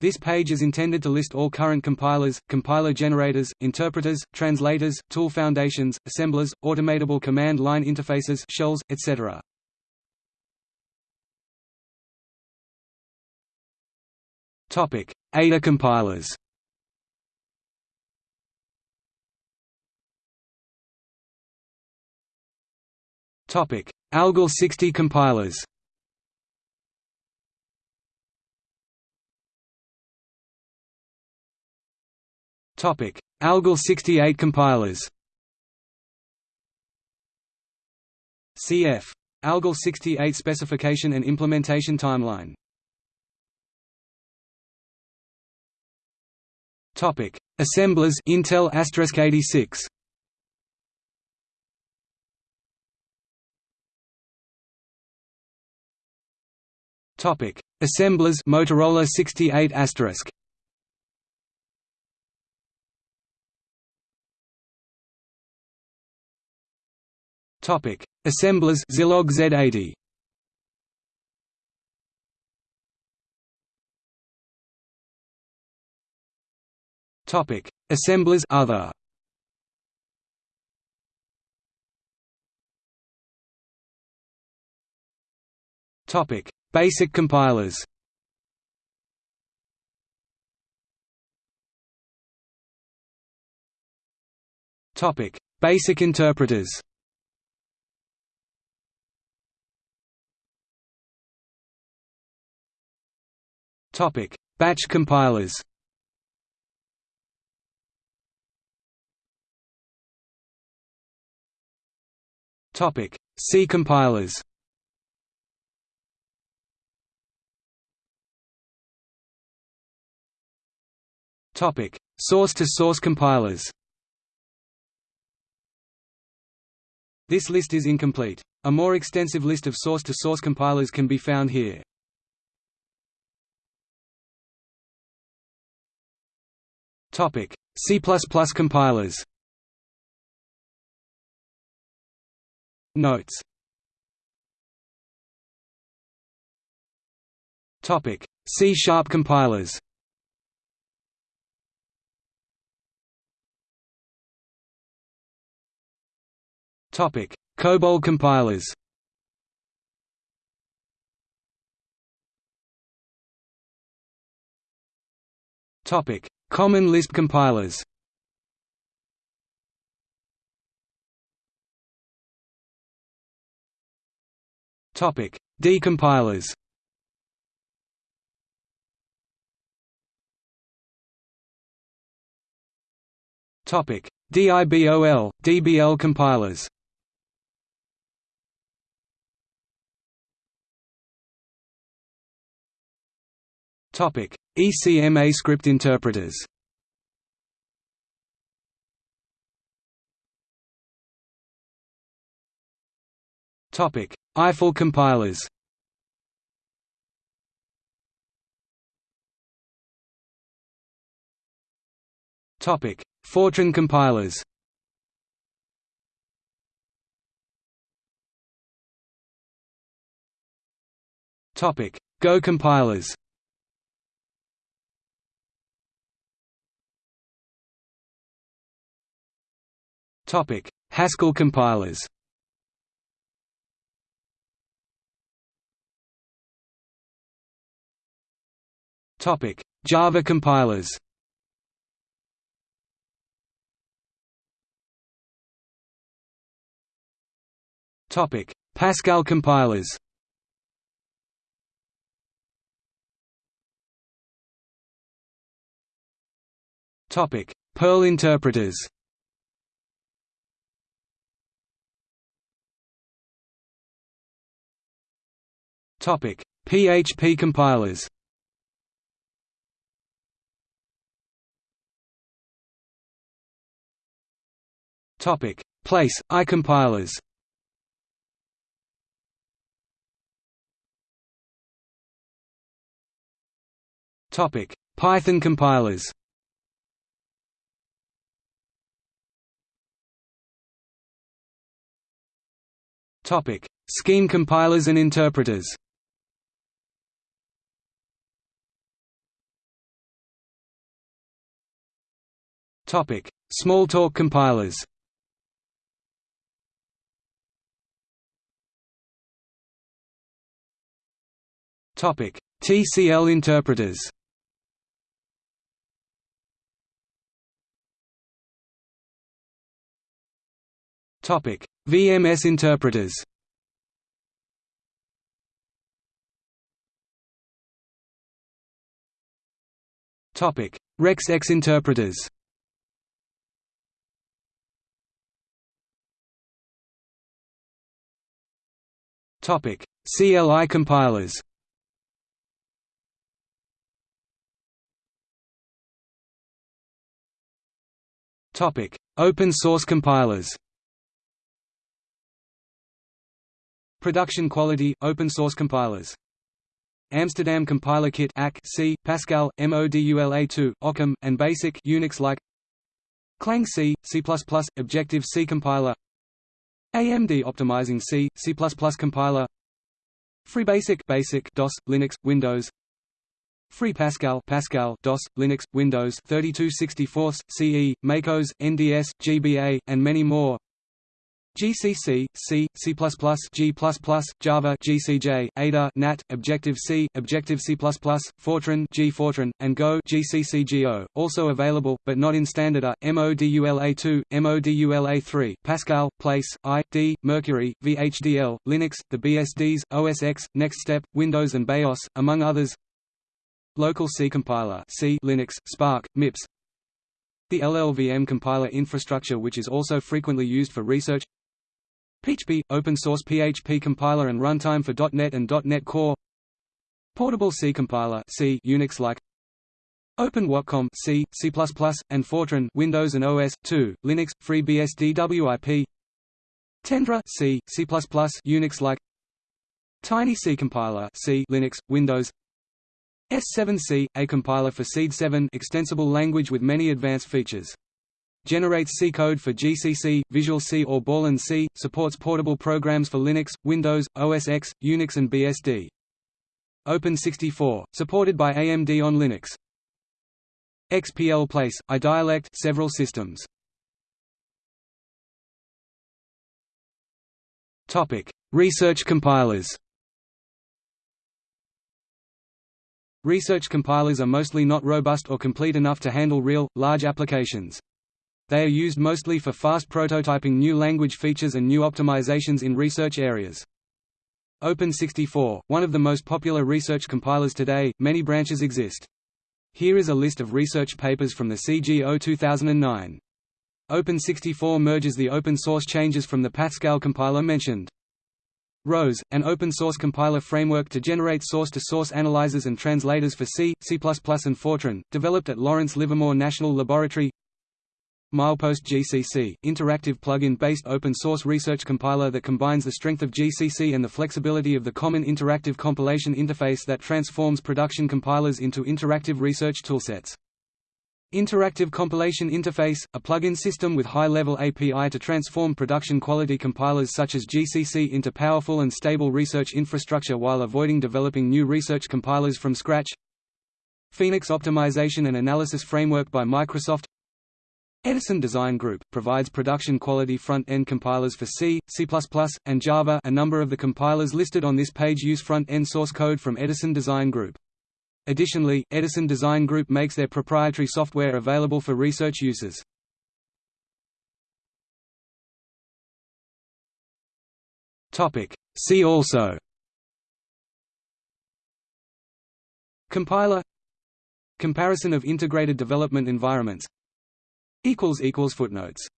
This page is intended to list all current compilers, compiler generators, interpreters, translators, tool foundations, assemblers, automatable command line interfaces shells, etc. Topic: Ada compilers. Topic: Algol 60 compilers Topic: Algol 68 compilers. Cf. Algol 68 specification and implementation timeline. Topic: Assemblers Intel x86. Topic: Assemblers Motorola 68 asterisk. Topic: Assemblers Zilog Z80. Topic: Assemblers Other. Topic: Basic compilers. Topic: Basic interpreters. Topic: Batch compilers. Topic: C compilers. Topic: Source-to-source compilers. This list is incomplete. A more extensive list of source-to-source -source compilers can be found here. Topic: C++ compilers. Notes. Topic: C# compilers. Topic: COBOL compilers. Topic: Common Lisp compilers Topic: Decompilers. Topic: DIBOL, DBL compilers. Topic: ECMA script interpreters. Topic: Eiffel compilers. Topic: Fortran compilers. Topic: Go compilers. Haskell compilers. Topic: Java compilers. Topic: Pascal compilers. Topic: Perl interpreters. Topic: PHP compilers. Topic: Place I compilers. Topic: Python compilers. Topic: Scheme compilers and interpreters. Smalltalk compilers. Topic: TCL interpreters. Topic: VMS interpreters. Topic: REXX interpreters. Topic: CLI compilers. Topic: Open source compilers. Production quality open source compilers. Amsterdam Compiler Kit AC, C, Pascal, MODULA2, Occam, and Basic Unix like Clang C, C++, Objective C compiler AMD Optimizing C, C++ compiler. FreeBasic Basic DOS, Linux, Windows. Free Pascal Pascal DOS, Linux, Windows 3264, CE, MACOS, NDS, GBA, and many more GCC, C, C++, G++, Java, GCJ, Ada, NAT, Objective-C, Objective-C++, Fortran, G Fortran, and Go, GCCGO. Also available, but not in standard are MODULA2, MODULA3, Pascal, Place, I, D, Mercury, VHDL, Linux, the BSDs, OS X, NextStep, Windows and BeOS, among others. Local C compiler, C, Linux, SPARC, MIPS. The LLVM compiler infrastructure which is also frequently used for research PHP – open source PHP compiler and runtime for .NET and .NET Core. Portable C compiler C Unix-like Open Watcom C, C++, and Fortran Windows and OS 2, Linux, FreeBSD Tendra C, C++, Unix-like Tiny C compiler C Linux, Windows. S7C, a compiler for SEED 7 extensible language with many advanced features Generates C code for GCC, Visual C or Borland C, supports portable programs for Linux, Windows, OS X, Unix and BSD. Open64, supported by AMD on Linux. XPL Place, iDialect several systems. Topic: Research compilers. Research compilers are mostly not robust or complete enough to handle real, large applications. They are used mostly for fast prototyping new language features and new optimizations in research areas. Open64, one of the most popular research compilers today, many branches exist. Here is a list of research papers from the CGO 2009. Open64 merges the open source changes from the Pascal compiler mentioned. ROSE, an open-source compiler framework to generate source-to-source -source analyzers and translators for C, C++ and Fortran, developed at Lawrence Livermore National Laboratory Milepost GCC, interactive plug-in-based open-source research compiler that combines the strength of GCC and the flexibility of the Common Interactive Compilation Interface that transforms production compilers into interactive research toolsets. Interactive Compilation Interface, a plug-in system with high-level API to transform production-quality compilers such as GCC into powerful and stable research infrastructure while avoiding developing new research compilers from scratch. Phoenix Optimization and Analysis Framework by Microsoft Edison Design Group, provides production-quality front-end compilers for C, C++, and Java. A number of the compilers listed on this page use front-end source code from Edison Design Group. Additionally, Edison Design Group makes their proprietary software available for research uses. Topic: See also. Compiler. Comparison of integrated development environments Footnotes